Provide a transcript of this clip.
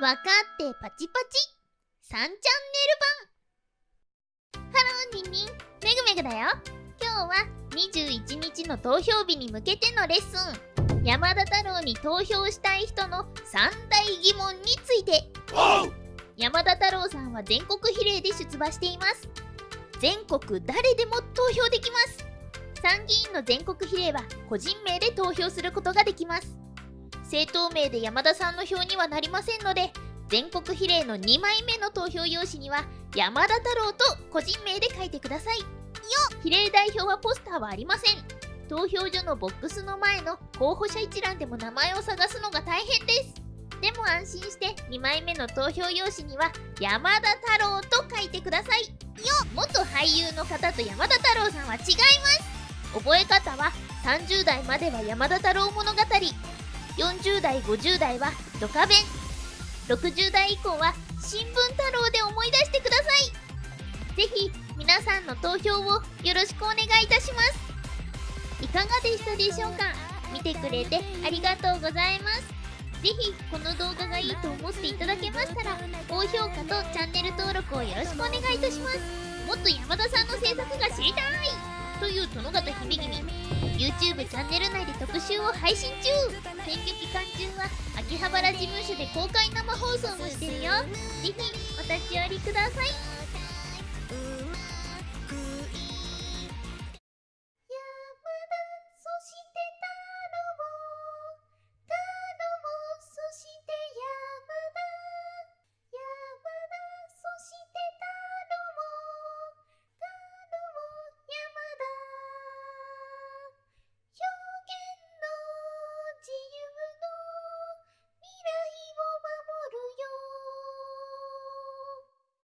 わかってパチパチ。3チャンネル版。ハローニンニン。めぐめぐだよ。今日は21日の投票日に向けてのレッスン。山田太郎に投票したい人の三大疑問について。山田太郎さんは全国比例で出馬しています。全国誰でも投票できます。参議院の全国比例は個人名で投票することができます政党名で山田さんの票にはなりませんので全国比例の2枚目の投票用紙には山田太郎と個人名で書いてください。よ比例代表はポスターはありません。投票所のボックスの前の候補者一覧でも名前を探すのが大変です。でも安心して2枚目の投票用紙には山田太郎と書いてください。よ元俳優の方と山田太郎さんは違います。覚え方は30代までは山田太郎物語。40代50代はドカベン。60代以降は新聞太郎で思い出してください。ぜひ皆さんの投票をよろしくお願いいたします。いかがでしたでしょうか？見てくれてありがとうございます。ぜひこの動画がいいと思っていただけましたら高評価とチャンネル登録をよろしくお願いいたします。もっと山田さんの制作が知りたい。という殿方響に YouTube チャンネル内で特集を配信中。選挙期間中は秋葉原事務所で公開生放送もしてるよ。ぜひお立ち寄りください。